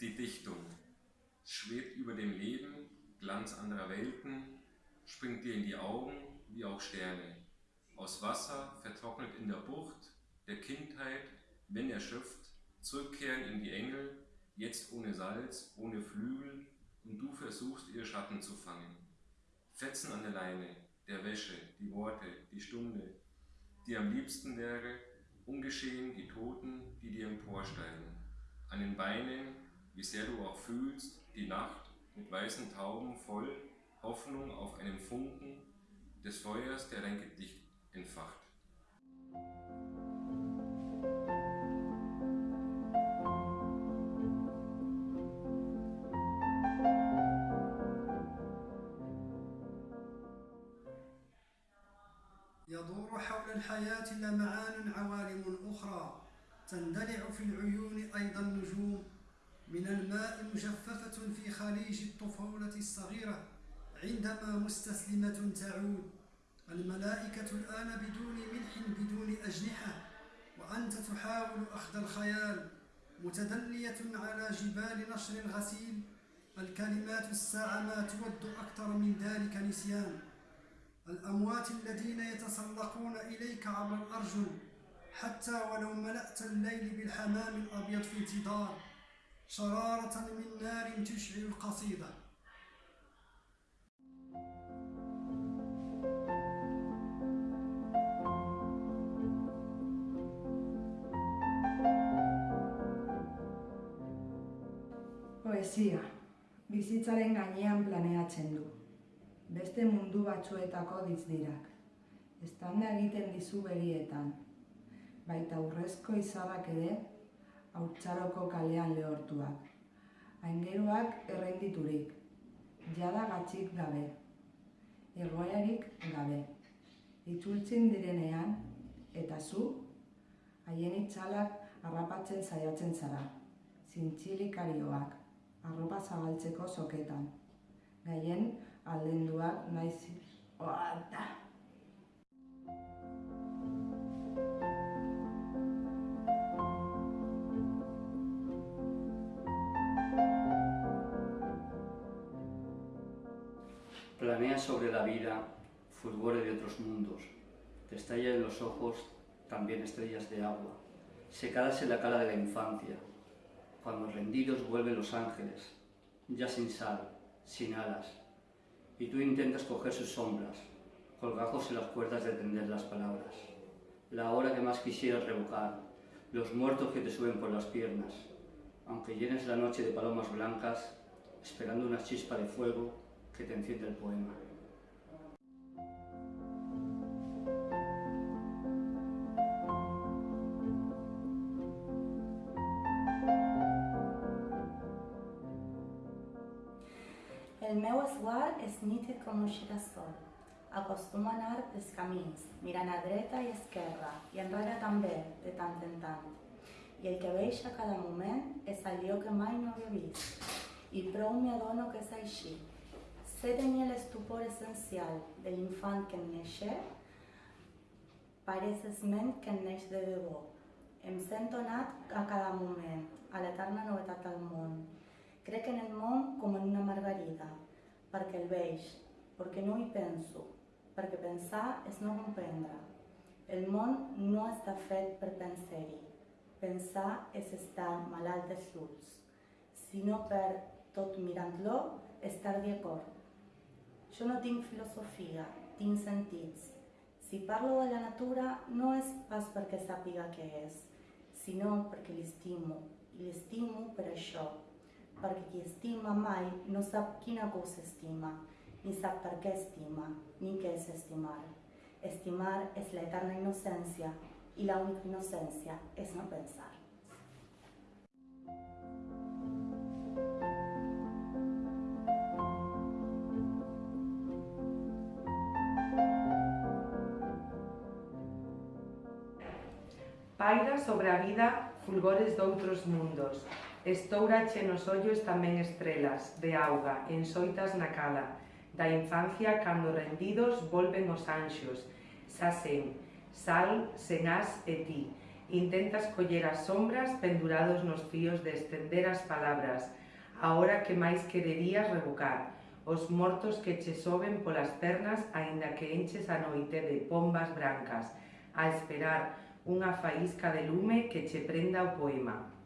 die Dichtung schwebt über dem Leben, Glanz anderer Welten, springt dir in die Augen wie auch Sterne. Aus Wasser, vertrocknet in der Bucht, der Kindheit, wenn erschöpft, zurückkehren in die Engel, jetzt ohne Salz, ohne Flügel, und du versuchst, ihr Schatten zu fangen. Fetzen an der Leine, der Wäsche, die Worte, die Stunde, die am liebsten wäre, ungeschehen die Toten, die dir emporsteigen. An den Beinen, wie sehr du auch fühlst, die Nacht mit weißen Tauben voll Hoffnung auf einen Funken des Feuers, der dein Gedicht entfacht. يدور حول الحياة لمعان عوالم أخرى تندلع في العيون أيضا نجوم من الماء مجففة في خليج الطفولة الصغيرة عندما مستسلمة تعود. الملائكة الآن بدون ملح بدون أجنحة وأنت تحاول أخذ الخيال. متدلية على جبال نشر غسيل الكلمات الساعة ما تود أكثر من ذلك نسيان. الأموات الذين يتسلقون إليك عبر الأرجل حتى ولو ملأت الليل بالحمام الأبيض في انتظار. شرارة من نار تشعل القصيدة Poesia, bizitzaren gainean planeatzen du. Beste mundu batzuetako dizdirak. Estanda egiten dizu berietan. Baita urrezko izarrak ere, haurtzaroko kalean lehortuak. Aingeruak errenditurik, jada gatzik gabe. Egoerik gabe. Itzultzen direnean, eta zu, haien itxalak harrapatzen saiatzen zara. Zintxilikarioak, arropa zabaltzeko soketan. Gaien aldenduak naiz... Oata! Planea sobre la vida, fulgore de otros mundos. Te estalla en los ojos también estrellas de agua, secadas en la cara de la infancia, cuando rendidos vuelven los ángeles, ya sin sal, sin alas, y tú intentas coger sus sombras, colgajos en las cuerdas de tender las palabras. La hora que más quisieras revocar, los muertos que te suben por las piernas, aunque llenes la noche de palomas blancas, esperando una chispa de fuego que te enciende el poema. El meu esguard és nítid com un girassol. Acostumo a anar pels camins, mirant a dreta i esquerra, i enrere també, de tant en tant. I el que veig a cada moment és allò que mai no havia vist. I prou m'hi adono que és així. Sé tenir l'estupor essencial de l'infant que en néixer, pareix esment que neix de debò. Em sento nat a cada moment, a l'eterna novetat del món. Crec en el món com en una margarida, perquè el veig, perquè no hi penso, perquè pensar és no comprendre. El món no està fet per pensar-hi. Pensar és estar malalt dels ulls, sinó per, tot mirant-lo, estar d'acord. Jo no tinc filosofia, tinc sentits. Si parlo de la natura no és pas perquè sàpiga què és, sinó perquè l'estimo, i l'estimo per això, perquè qui estima mai no sap quina cosa estima, ni sap per què estima, ni què és estimar. Estimar és l'eterna innocència i la única innocència és no pensar. Paira sobre a vida fulgores doutros mundos. Estourache nos ollos tamén estrelas de auga, ensoitas na cala. Da infancia, cando rendidos, volven os anxos. Sasen, sal, senás e ti. Intentas coller as sombras pendurados nos fíos de estender as palabras. Ahora que máis quererías revocar os mortos que che soben polas pernas aínda que enches a noite de pombas brancas, a esperar unha faísca de lume que che prenda o poema.